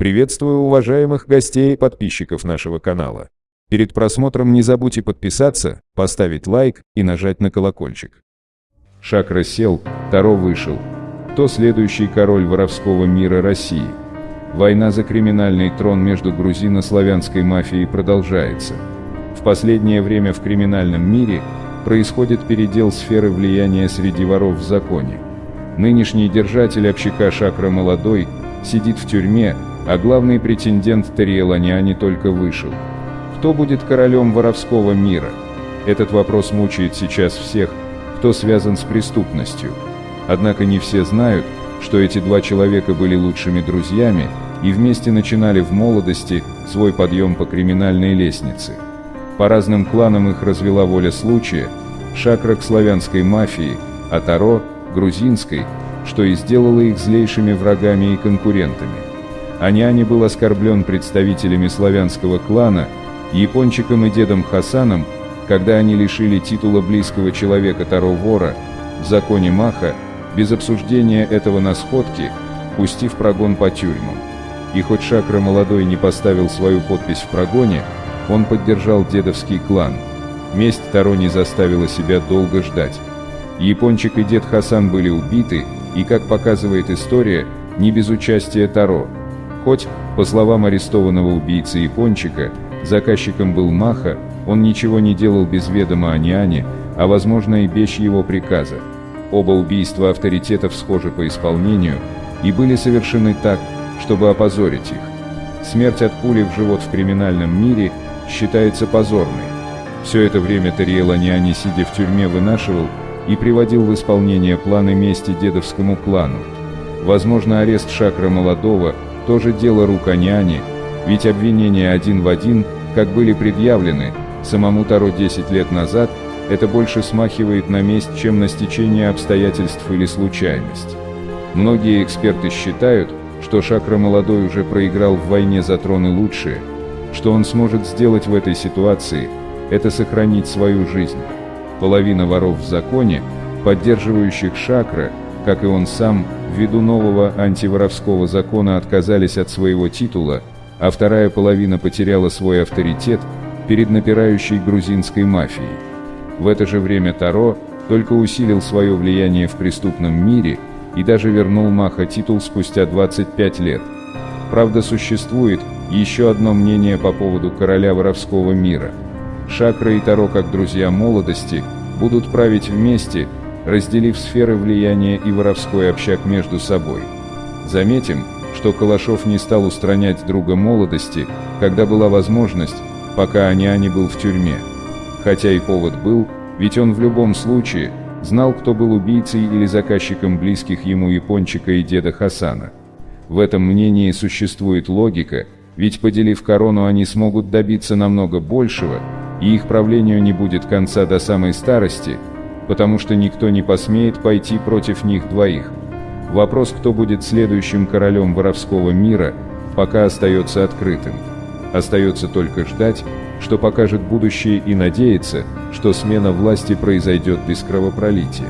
Приветствую уважаемых гостей и подписчиков нашего канала. Перед просмотром не забудьте подписаться, поставить лайк и нажать на колокольчик. Шакра сел, Таро вышел. Кто следующий король воровского мира России? Война за криминальный трон между грузино-славянской мафией продолжается. В последнее время в криминальном мире происходит передел сферы влияния среди воров в законе. Нынешний держатель общака Шакра Молодой сидит в тюрьме, а главный претендент Тариэланяни только вышел. Кто будет королем воровского мира? Этот вопрос мучает сейчас всех, кто связан с преступностью. Однако не все знают, что эти два человека были лучшими друзьями и вместе начинали в молодости свой подъем по криминальной лестнице. По разным кланам их развела воля случая, Шакра к славянской мафии, а Таро – грузинской, что и сделало их злейшими врагами и конкурентами. Аняни был оскорблен представителями славянского клана, Япончиком и дедом Хасаном, когда они лишили титула близкого человека Таро-вора, в законе Маха, без обсуждения этого на сходке, пустив прогон по тюрьмам. И хоть Шакра молодой не поставил свою подпись в прогоне, он поддержал дедовский клан. Месть Таро не заставила себя долго ждать. Япончик и дед Хасан были убиты, и, как показывает история, не без участия Таро. Хоть, по словам арестованного убийцы Япончика, заказчиком был Маха, он ничего не делал без ведома Аниане, а возможно и без его приказа. Оба убийства авторитетов схожи по исполнению и были совершены так, чтобы опозорить их. Смерть от пули в живот в криминальном мире считается позорной. Все это время Тариэл Аниани, сидя в тюрьме, вынашивал и приводил в исполнение планы мести дедовскому клану. Возможно, арест Шакра Молодого – тоже дело рук Аниани, ведь обвинения один в один, как были предъявлены, самому Таро 10 лет назад, это больше смахивает на месть, чем на стечение обстоятельств или случайность. Многие эксперты считают, что Шакра Молодой уже проиграл в войне за троны лучшие, что он сможет сделать в этой ситуации – это сохранить свою жизнь. Половина воров в законе, поддерживающих Шакра, как и он сам, ввиду нового антиворовского закона отказались от своего титула, а вторая половина потеряла свой авторитет перед напирающей грузинской мафией. В это же время Таро только усилил свое влияние в преступном мире и даже вернул Маха титул спустя 25 лет. Правда, существует еще одно мнение по поводу короля воровского мира. Шакра и Таро, как друзья молодости, будут править вместе, разделив сферы влияния и воровской общак между собой. Заметим, что Калашов не стал устранять друга молодости, когда была возможность, пока Аниани был в тюрьме. Хотя и повод был, ведь он в любом случае знал, кто был убийцей или заказчиком близких ему Япончика и деда Хасана. В этом мнении существует логика, ведь поделив корону они смогут добиться намного большего, и их правлению не будет конца до самой старости, потому что никто не посмеет пойти против них двоих. Вопрос, кто будет следующим королем воровского мира, пока остается открытым. Остается только ждать, что покажет будущее и надеяться, что смена власти произойдет без кровопролития.